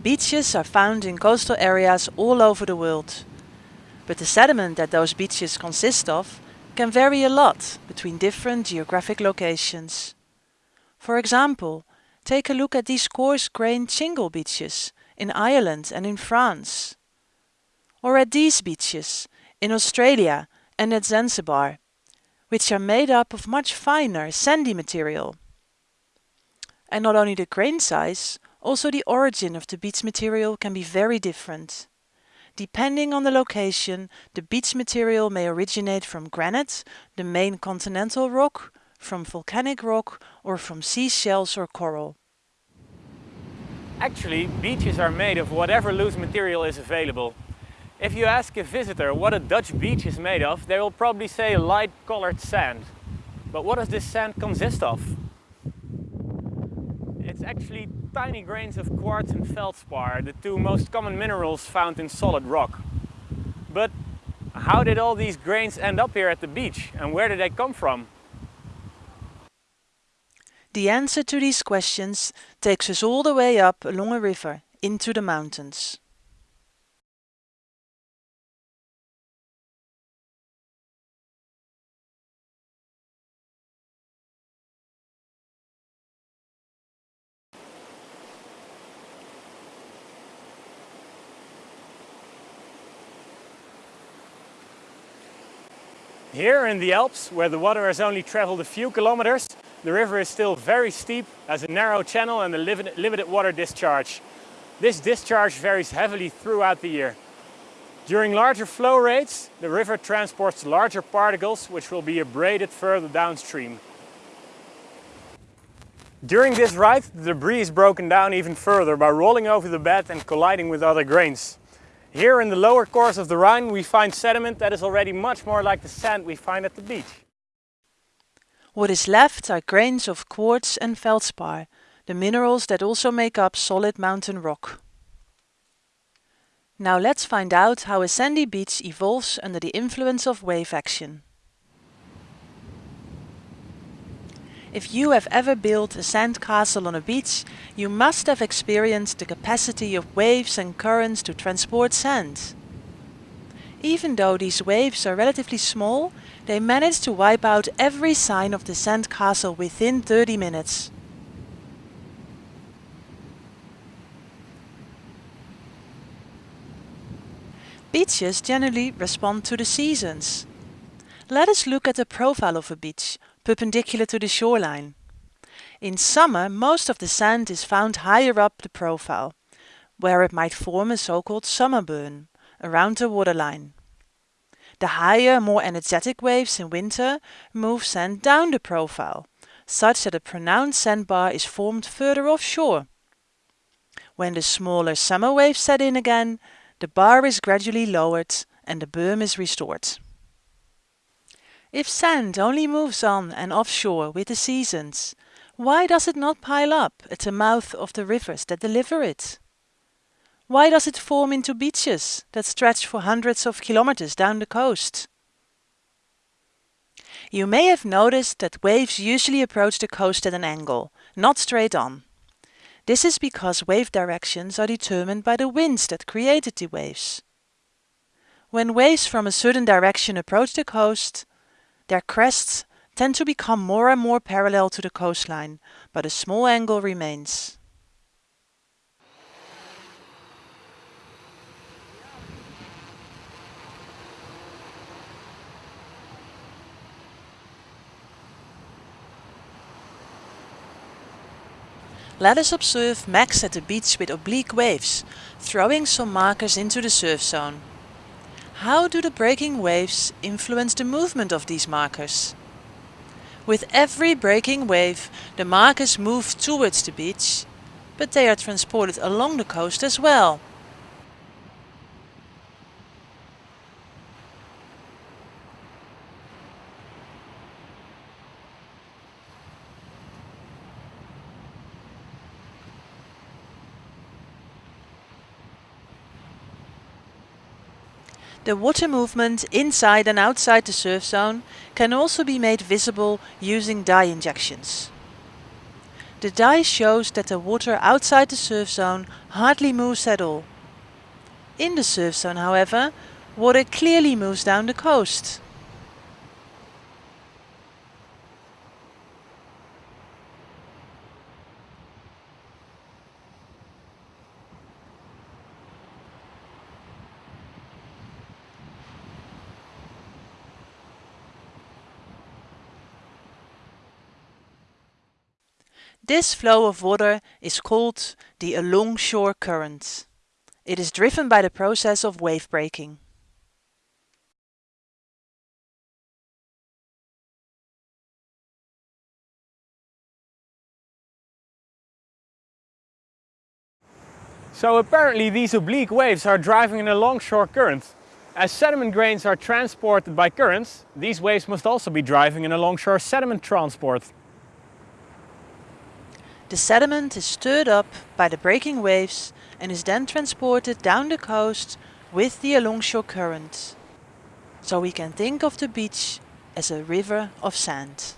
Beaches are found in coastal areas all over the world. But the sediment that those beaches consist of can vary a lot between different geographic locations. For example, take a look at these coarse-grained shingle beaches in Ireland and in France. Or at these beaches in Australia and at Zanzibar, which are made up of much finer, sandy material. And not only the grain size, also the origin of the beach material can be very different. Depending on the location, the beach material may originate from granite, the main continental rock, from volcanic rock, or from seashells or coral. Actually, beaches are made of whatever loose material is available. If you ask a visitor what a Dutch beach is made of, they will probably say light colored sand. But what does this sand consist of? It's actually tiny grains of quartz and feldspar, the two most common minerals found in solid rock. But how did all these grains end up here at the beach and where did they come from? The answer to these questions takes us all the way up along a river into the mountains. Here in the Alps, where the water has only traveled a few kilometers, the river is still very steep, has a narrow channel and a limited water discharge. This discharge varies heavily throughout the year. During larger flow rates, the river transports larger particles which will be abraded further downstream. During this ride, the debris is broken down even further by rolling over the bed and colliding with other grains. Here in the lower course of the Rhine we find sediment that is already much more like the sand we find at the beach. What is left are grains of quartz and feldspar, the minerals that also make up solid mountain rock. Now let's find out how a sandy beach evolves under the influence of wave action. If you have ever built a sand castle on a beach, you must have experienced the capacity of waves and currents to transport sand. Even though these waves are relatively small, they manage to wipe out every sign of the sand castle within 30 minutes. Beaches generally respond to the seasons. Let us look at the profile of a beach, perpendicular to the shoreline. In summer, most of the sand is found higher up the profile, where it might form a so-called summer berm, around the waterline. The higher, more energetic waves in winter move sand down the profile, such that a pronounced sandbar is formed further offshore. When the smaller summer waves set in again, the bar is gradually lowered and the berm is restored. If sand only moves on and offshore with the seasons, why does it not pile up at the mouth of the rivers that deliver it? Why does it form into beaches that stretch for hundreds of kilometers down the coast? You may have noticed that waves usually approach the coast at an angle, not straight on. This is because wave directions are determined by the winds that created the waves. When waves from a certain direction approach the coast, their crests tend to become more and more parallel to the coastline, but a small angle remains. Let us observe Max at the beach with oblique waves, throwing some markers into the surf zone. How do the breaking waves influence the movement of these markers? With every breaking wave, the markers move towards the beach, but they are transported along the coast as well. The water movement inside and outside the surf zone can also be made visible using dye injections. The dye shows that the water outside the surf zone hardly moves at all. In the surf zone, however, water clearly moves down the coast. This flow of water is called the alongshore current. It is driven by the process of wave breaking. So apparently these oblique waves are driving an alongshore current. As sediment grains are transported by currents, these waves must also be driving an alongshore sediment transport. The sediment is stirred up by the breaking waves and is then transported down the coast with the alongshore current. So we can think of the beach as a river of sand.